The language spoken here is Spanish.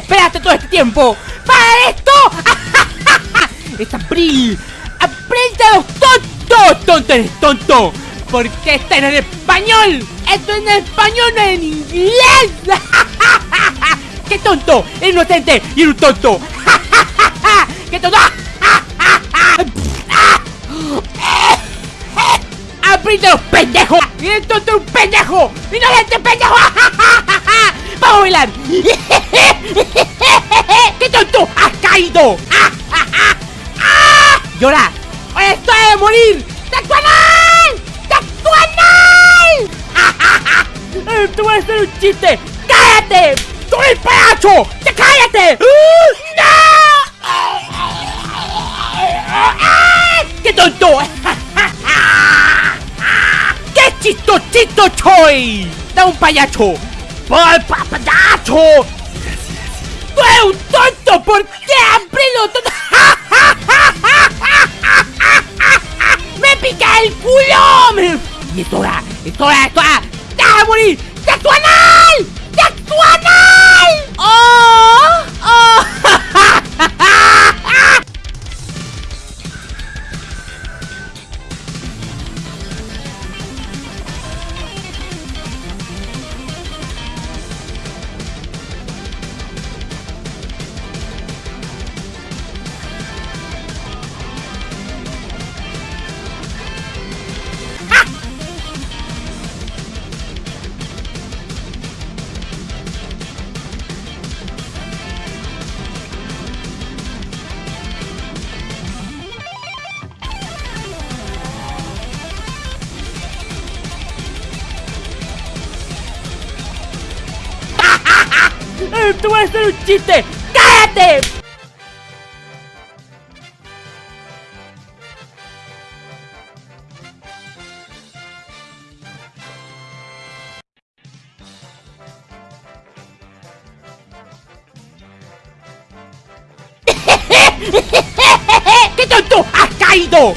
te todo este tiempo? ¡Para esto! ¡Es April! ¡Aprende a los tontos! ¡Tonto eres tonto! Porque está en español. Esto es en español, no en inglés. ¡Qué tonto! ¡Es inocente y un tonto! ¡Qué tonto! ¡Aprende los pendejos! ¡Y el tonto un pendejo! ¡Inocente pendejo! ¡Vamos a bailar! ¡Qué tonto! ¡Has caído! ¡Llora! ¡Estoy de morir! ¡Tú vas a hacer un chiste! ¡Cállate! ¡Tú eres payacho! ¡Ya cállate! ¡No! ¡Qué tonto! ¡Qué chistosito choy! ¡Da un payacho! ¡Payacho! ¡Tú eres un tonto! ¿Por qué abrilo tonto? ¡Me pica el culo! ¡Y esto era! ¡Esto era! ¡Esto era! ¡Te vas a morir! ¡Textuanal! ¡Textuanal! ¡Oh! ¡Te voy a hacer un chiste! ¡Cállate! ¡Qué tonto! ¡Has caído!